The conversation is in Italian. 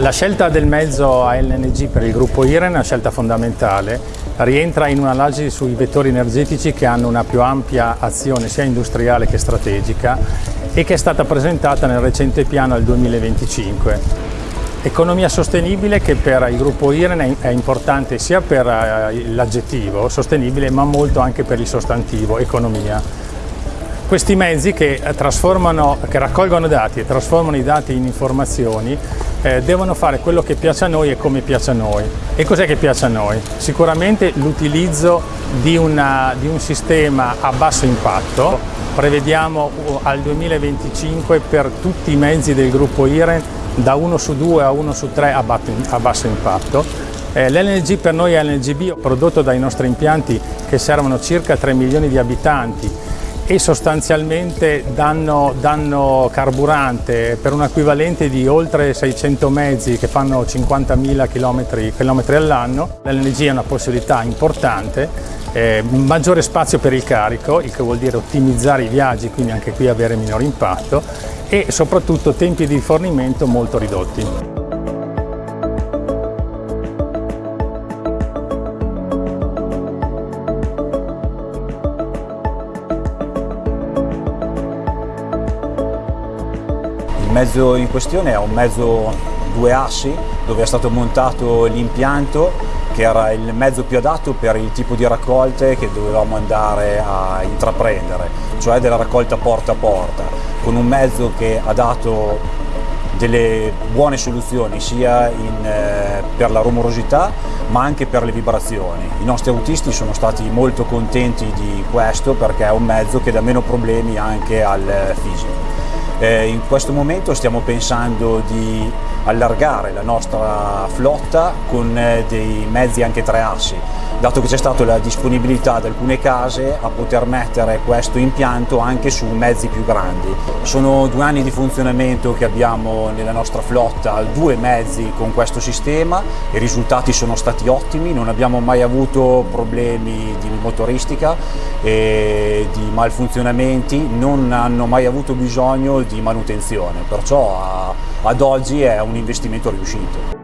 La scelta del mezzo a LNG per il gruppo IREN è una scelta fondamentale, rientra in un'analisi sui vettori energetici che hanno una più ampia azione sia industriale che strategica e che è stata presentata nel recente piano al 2025. Economia sostenibile che per il gruppo IREN è importante sia per eh, l'aggettivo sostenibile ma molto anche per il sostantivo economia. Questi mezzi che, che raccolgono dati e trasformano i dati in informazioni eh, devono fare quello che piace a noi e come piace a noi. E cos'è che piace a noi? Sicuramente l'utilizzo di, di, un sistema a basso impatto, prevediamo uh, al 2025 per tutti i mezzi del gruppo IREN da 1 su 2 a 1 su 3 a basso impatto. Eh, L'LNG per noi è LNGB prodotto dai nostri impianti che servono circa 3 milioni di abitanti e sostanzialmente danno, danno, carburante per un equivalente di oltre 600 mezzi che fanno 50.000 km, all'anno. L'LNG è una possibilità importante, eh, maggiore spazio per il carico, il che vuol dire ottimizzare i viaggi, quindi anche qui avere minore impatto e soprattutto tempi di rifornimento molto ridotti. Il mezzo in questione è un mezzo due assi dove è stato montato l'impianto che era il mezzo più adatto per il tipo di raccolte che dovevamo andare a intraprendere, cioè della raccolta porta a porta con un mezzo che ha dato delle buone soluzioni sia in, eh, per la rumorosità ma anche per le vibrazioni. I nostri autisti sono stati molto contenti di questo perché è un mezzo che dà meno problemi anche al fisico. Eh, in questo momento stiamo pensando di allargare la nostra flotta con eh, dei mezzi anche tre assi, dato che c'è stata la disponibilità di alcune case a poter mettere questo impianto anche su mezzi più grandi. Sono due anni di funzionamento che abbiamo nella nostra flotta, due mezzi con questo sistema, i risultati sono stati ottimi, non abbiamo mai avuto problemi di motoristica e di malfunzionamenti, non hanno mai avuto bisogno di manutenzione, perciò ad oggi è un investimento riuscito.